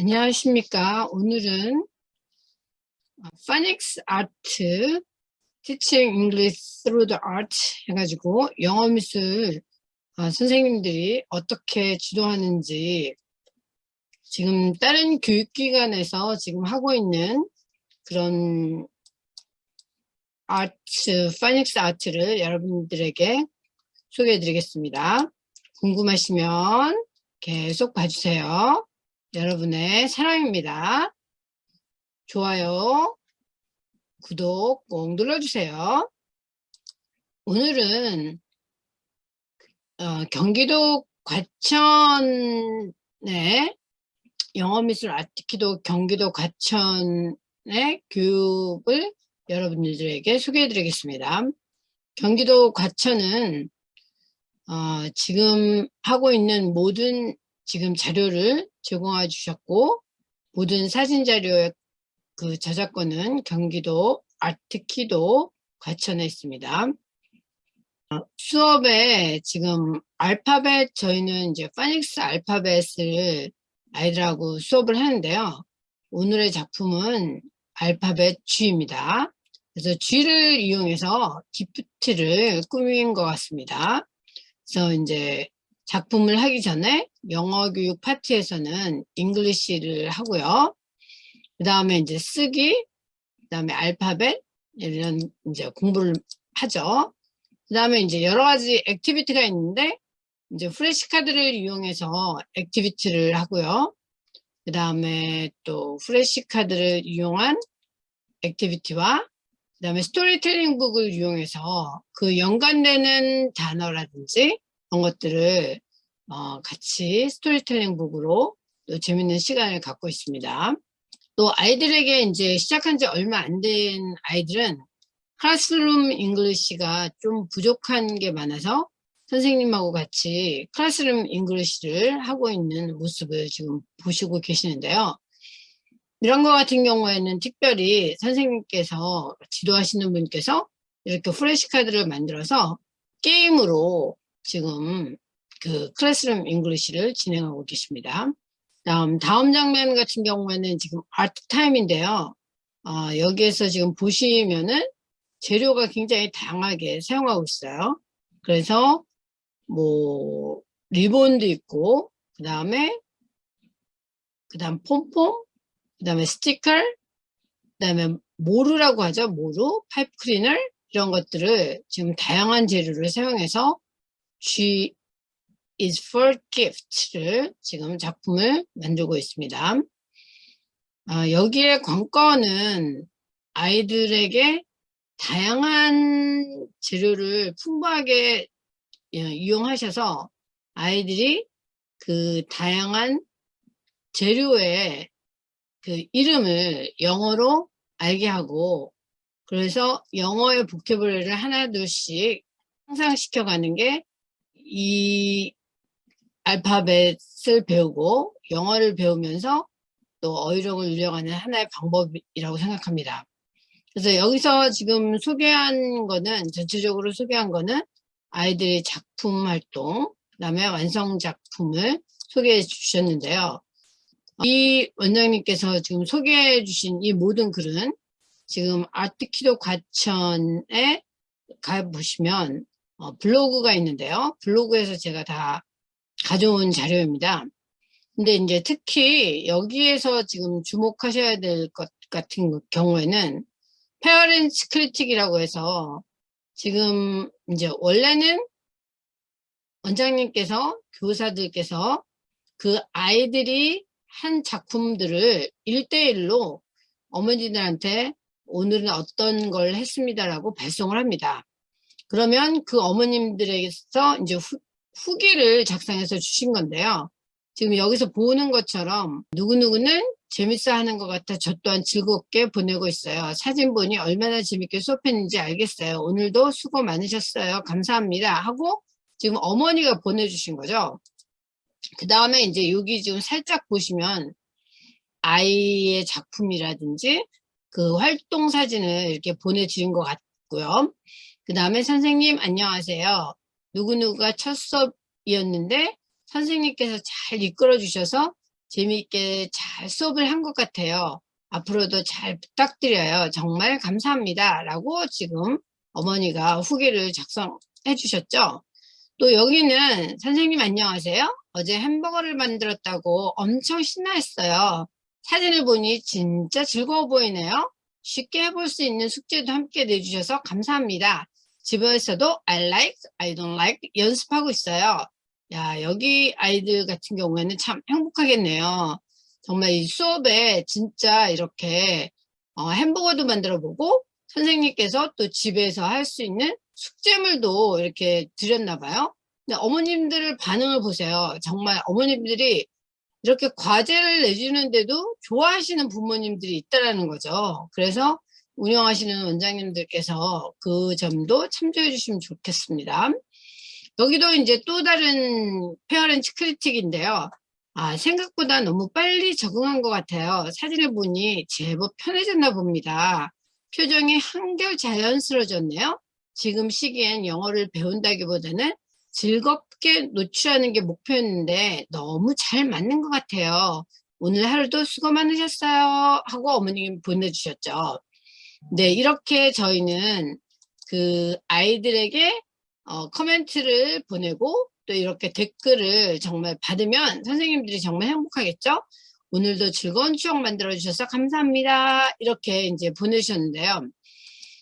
안녕하십니까. 오늘은 파닉스 아트 Teaching English Through the Art 해가지고 영어 미술 어, 선생님들이 어떻게 지도하는지 지금 다른 교육기관에서 지금 하고 있는 그런 아트, 파닉스 아트를 여러분들에게 소개해 드리겠습니다. 궁금하시면 계속 봐주세요. 여러분의 사랑입니다. 좋아요, 구독 꼭 눌러주세요. 오늘은 어, 경기도 과천의 영어미술 아티키도 경기도 과천의 교육을 여러분들에게 소개해 드리겠습니다. 경기도 과천은 어, 지금 하고 있는 모든 지금 자료를 제공해 주셨고 모든 사진 자료의 그 저작권은 경기도 아트키도 과천에 있습니다. 어, 수업에 지금 알파벳 저희는 이제 파닉스 알파벳을 아이들하고 수업을 하는데요. 오늘의 작품은 알파벳 G입니다. 그래서 G를 이용해서 gift를 꾸민 것 같습니다. 그래서 이제 작품을 하기 전에 영어 교육 파트에서는 English를 하고요. 그 다음에 이제 쓰기, 그 다음에 알파벳 이런 이제 공부를 하죠. 그 다음에 이제 여러 가지 activity가 있는데 이제 flash card를 이용해서 activity를 하고요. 그 다음에 또 flash card를 이용한 activity와 그 다음에 storytelling book을 이용해서 그 연관되는 단어라든지 그런 것들을 어, 같이 storytelling book으로 또 재밌는 시간을 갖고 있습니다. 또 아이들에게 이제 시작한 지 얼마 안 된 아이들은 classroom English가 좀 부족한 게 많아서 선생님하고 같이 classroom English를 하고 있는 모습을 지금 보시고 계시는데요. 이런 거 같은 경우에는 특별히 선생님께서 지도하시는 분께서 이렇게 flash card를 만들어서 게임으로 지금 그 classroom English를 진행하고 계십니다. 다음 다음 장면 같은 경우에는 지금 art time인데요. 어, 여기에서 지금 보시면은 재료가 굉장히 다양하게 사용하고 있어요. 그래서 뭐 리본도 있고 그 다음에 그 다음 폼폼 그 다음에 스티커 그 다음에 모루라고 하죠 모루 파이프 클리너 이런 것들을 지금 다양한 재료를 사용해서 G is for gift를 지금 작품을 만들고 있습니다. 아, 여기에 관건은 아이들에게 다양한 재료를 풍부하게 예, 이용하셔서 아이들이 그 다양한 재료의 그 이름을 영어로 알게 하고 그래서 영어의 보케블러리를 하나 둘씩 향상시켜 가는 게 이 알파벳을 배우고 영어를 배우면서 또 어휘력을 늘려가는 하나의 방법이라고 생각합니다. 그래서 여기서 지금 소개한 거는 전체적으로 소개한 거는 아이들의 작품 활동 그 다음에 완성 작품을 소개해 주셨는데요. 이 원장님께서 지금 소개해 주신 이 모든 글은 지금 아트키도 과천에 가보시면 어, 블로그가 있는데요. 블로그에서 제가 다 가져온 자료입니다. 근데 이제 특히 여기에서 지금 주목하셔야 될 것 같은 경우에는 페어렌츠 크리틱이라고 해서 지금 이제 원래는 원장님께서 교사들께서 그 아이들이 한 작품들을 일대일로 어머니들한테 오늘은 어떤 걸 했습니다라고 발송을 합니다. 그러면 그 어머님들에게서 이제 후, 후기를 작성해서 주신 건데요. 지금 여기서 보는 것처럼 누구누구는 재밌어 하는 것 같아 저 또한 즐겁게 보내고 있어요. 사진 보니 얼마나 재밌게 수업했는지 알겠어요. 오늘도 수고 많으셨어요. 감사합니다. 하고 지금 어머니가 보내주신 거죠. 그 다음에 이제 여기 지금 살짝 보시면 아이의 작품이라든지 그 활동 사진을 이렇게 보내주신 것 같고요. 그 다음에 선생님 안녕하세요. 누구누구가 첫 수업이었는데 선생님께서 잘 이끌어 주셔서 재미있게 잘 수업을 한 것 같아요. 앞으로도 잘 부탁드려요. 정말 감사합니다. 라고 지금 어머니가 후기를 작성해 주셨죠. 또 여기는 선생님 안녕하세요. 어제 햄버거를 만들었다고 엄청 신나했어요. 사진을 보니 진짜 즐거워 보이네요. 쉽게 해볼 수 있는 숙제도 함께 내주셔서 감사합니다. 집에서도 I like, I don't like 연습하고 있어요. 야 여기 아이들 같은 경우에는 참 행복하겠네요. 정말 이 수업에 진짜 이렇게 어, 햄버거도 만들어 보고 선생님께서 또 집에서 할 수 있는 숙제물도 이렇게 드렸나 봐요. 근데 어머님들 반응을 보세요. 정말 어머님들이 이렇게 과제를 내주는데도 좋아하시는 부모님들이 있다라는 거죠. 그래서 운영하시는 원장님들께서 그 점도 참조해 주시면 좋겠습니다. 여기도 이제 또 다른 페어런츠 크리틱인데요. 아, 생각보다 너무 빨리 적응한 것 같아요. 사진을 보니 제법 편해졌나 봅니다. 표정이 한결 자연스러워졌네요. 지금 시기엔 영어를 배운다기보다는 즐겁게 노출하는 게 목표였는데 너무 잘 맞는 것 같아요. 오늘 하루도 수고 많으셨어요. 하고 어머님 보내주셨죠. 네, 이렇게 저희는 그 아이들에게 어, 코멘트를 보내고 또 이렇게 댓글을 정말 받으면 선생님들이 정말 행복하겠죠? 오늘도 즐거운 추억 만들어 주셔서 감사합니다. 이렇게 이제 보내주셨는데요.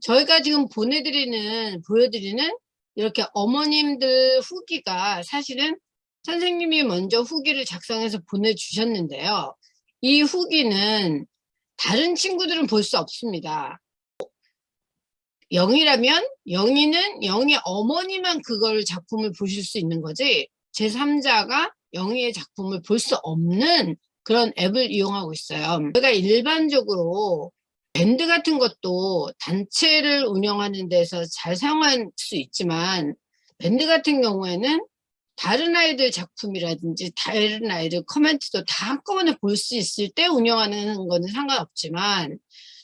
저희가 지금 보내드리는, 보여드리는 이렇게 어머님들 후기가 사실은 선생님이 먼저 후기를 작성해서 보내주셨는데요. 이 후기는 다른 친구들은 볼 수 없습니다. 영이라면 영이는 영의 어머니만 그걸 작품을 보실 수 있는 거지 제3자가 영희의 작품을 볼 수 없는 그런 앱을 이용하고 있어요. 제가 일반적으로 밴드 같은 것도 단체를 운영하는 데서 잘 사용할 수 있지만 밴드 같은 경우에는 다른 아이들 작품이라든지 다른 아이들 코멘트도 다 한꺼번에 볼 수 있을 때 운영하는 거는 상관없지만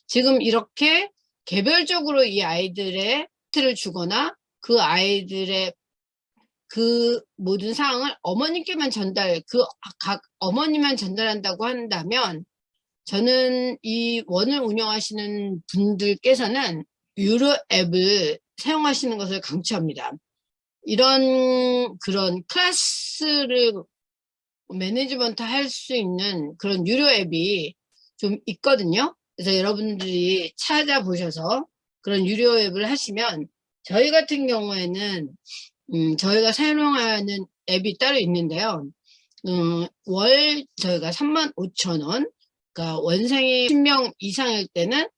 지금 이렇게 개별적으로 이 아이들의 틀을 주거나 그 아이들의 그 모든 사항을 어머님께만 전달, 그 각 어머니만 전달한다고 한다면 저는 이 원을 운영하시는 분들께서는 유료 앱을 사용하시는 것을 강추합니다. 이런 그런 클래스를 매니지먼트 할 수 있는 그런 유료 앱이 좀 있거든요. 그래서 여러분들이 찾아보셔서 그런 유료 앱을 하시면 저희 같은 경우에는 음, 저희가 사용하는 앱이 따로 있는데요. 음, 월 저희가 35,000원 그러니까 원생이 10명 이상일 때는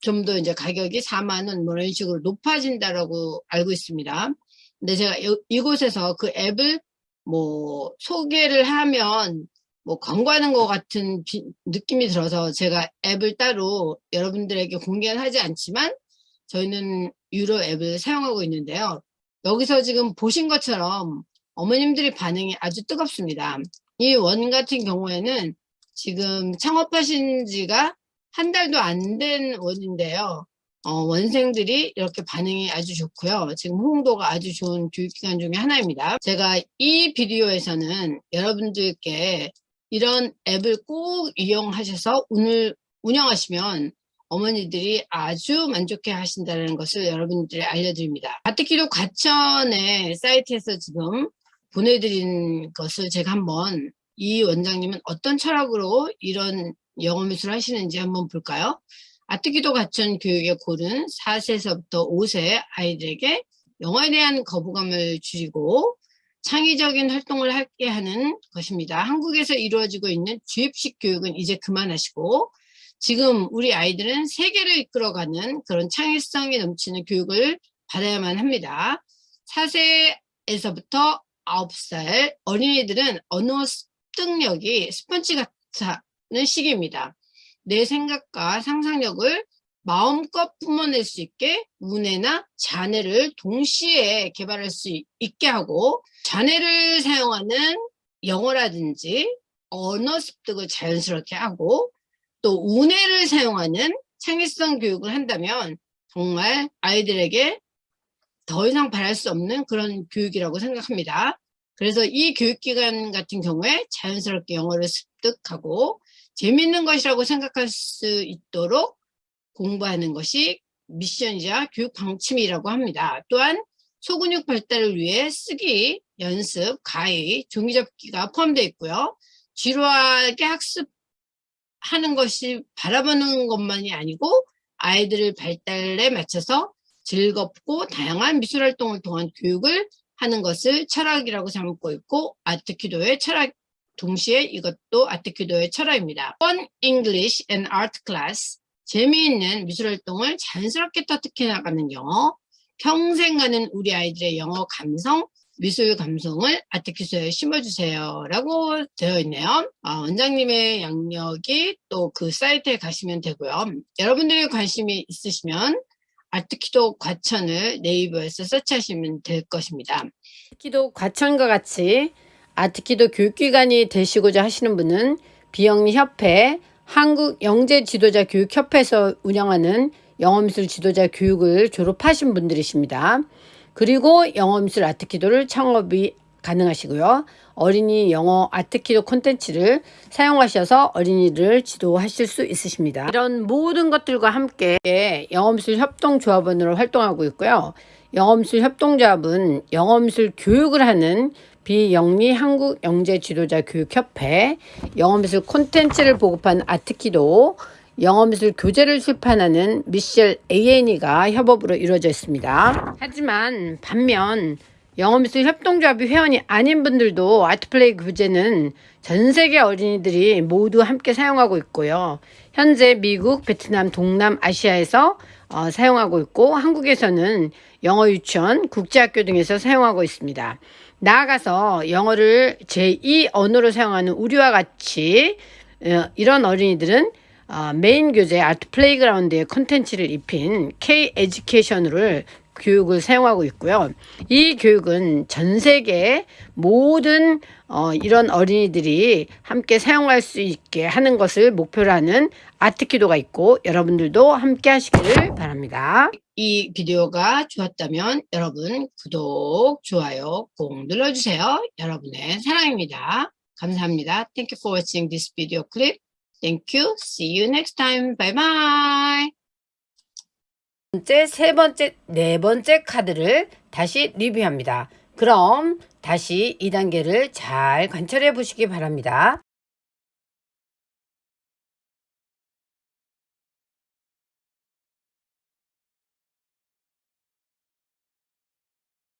좀 더 이제 가격이 4만원 뭐 이런 식으로 높아진다라고 알고 있습니다. 근데 제가 요, 이곳에서 그 앱을 뭐 소개를 하면 뭐 광고하는 것 같은 비, 느낌이 들어서 제가 앱을 따로 여러분들에게 공개는 하지 않지만 저희는 유료 앱을 사용하고 있는데요. 여기서 지금 보신 것처럼 어머님들이 반응이 아주 뜨겁습니다. 이 원 같은 경우에는 지금 창업하신 지가 한 달도 안 된 원인데요. 어, 원생들이 이렇게 반응이 아주 좋고요. 지금 홍도가 아주 좋은 교육기관 중에 하나입니다. 제가 이 비디오에서는 여러분들께 이런 앱을 꼭 이용하셔서 오늘 운영하시면 어머니들이 아주 만족해 하신다는 것을 여러분들이 알려드립니다. 가뜩기도 과천의 사이트에서 지금 보내드린 것을 제가 한번 이 원장님은 어떤 철학으로 이런 영어 미술을 하시는지 한번 볼까요? 아트기도 과천 교육의 골은 4세에서부터 5세 아이들에게 영어에 대한 거부감을 줄이고 창의적인 활동을 하게 하는 것입니다. 한국에서 이루어지고 있는 주입식 교육은 이제 그만하시고 지금 우리 아이들은 세계를 이끌어가는 그런 창의성이 넘치는 교육을 받아야만 합니다. 4세에서부터 9살 어린이들은 언어 습득력이 스펀지 같은 시기입니다. 내 생각과 상상력을 마음껏 뿜어낼 수 있게 문해나 잔해를 동시에 개발할 수 있게 하고 잔해를 사용하는 영어라든지 언어 습득을 자연스럽게 하고 또 운해를 사용하는 창의성 교육을 한다면 정말 아이들에게 더 이상 바랄 수 없는 그런 교육이라고 생각합니다. 그래서 이 교육기관 같은 경우에 자연스럽게 영어를 습득하고 재밌는 것이라고 생각할 수 있도록 공부하는 것이 미션이자 교육 방침이라고 합니다. 또한 소근육 발달을 위해 쓰기, 연습, 가위, 종이접기가 포함되어 있고요. 지루하게 학습하는 것이 바라보는 것만이 아니고 아이들을 발달에 맞춰서 즐겁고 다양한 미술활동을 통한 교육을 하는 것을 철학이라고 삼고 있고 아트키도의 철학 동시에 이것도 아트키도의 철학입니다. Fun English and Art Class 재미있는 미술활동을 자연스럽게 터득해 나가는 영어 평생 가는 우리 아이들의 영어 감성 미술 감성을 아트키소에 심어주세요 라고 되어 있네요. 아, 원장님의 양력이 또 그 사이트에 가시면 되고요. 여러분들이 관심이 있으시면 아트키도 과천을 네이버에서 서치하시면 될 것입니다. 아트키도 과천과 같이 아트키도 교육기관이 되시고자 하시는 분은 비영리협회 한국영재지도자교육협회에서 운영하는 영어미술 지도자 교육을 졸업하신 분들이십니다. 그리고 영어미술 아트키도를 창업이 가능하시고요. 어린이 영어 아트키도 콘텐츠를 사용하셔서 어린이를 지도하실 수 있으십니다. 이런 모든 것들과 함께 영어미술 협동조합원으로 활동하고 있고요. 영어미술 협동조합은 영어미술 교육을 하는 비영리 한국 영재 지도자 교육협회, 영어미술 콘텐츠를 보급한 아트키도, 영어미술 교재를 출판하는 미셸 AN이가 협업으로 이루어져 있습니다. 하지만 반면 영어미술 협동조합이 회원이 아닌 분들도 아트플레이 교재는 전 세계 어린이들이 모두 함께 사용하고 있고요. 현재 미국, 베트남, 동남 아시아에서 어, 사용하고 있고 한국에서는 영어 유치원, 국제학교 등에서 사용하고 있습니다. 나아가서 영어를 제2 언어로 사용하는 우리와 같이 어, 이런 어린이들은 어, 메인 교재 Art Playground의 컨텐츠를 입힌 K 에듀케이션을 교육을 사용하고 있고요. 이 교육은 전 세계 모든 어, 이런 어린이들이 함께 사용할 수 있게 하는 것을 목표로 하는 아트키도가 있고 여러분들도 함께 하시기를 바랍니다. 이 비디오가 좋았다면 여러분 구독, 좋아요 꼭 눌러주세요. 여러분의 사랑입니다. 감사합니다. Thank you for watching this video clip. Thank you. See you next time. Bye bye. 번째, 세 번째, 네 번째 카드를 다시 리뷰합니다. 그럼 다시 2단계를 잘 관찰해 보시기 바랍니다.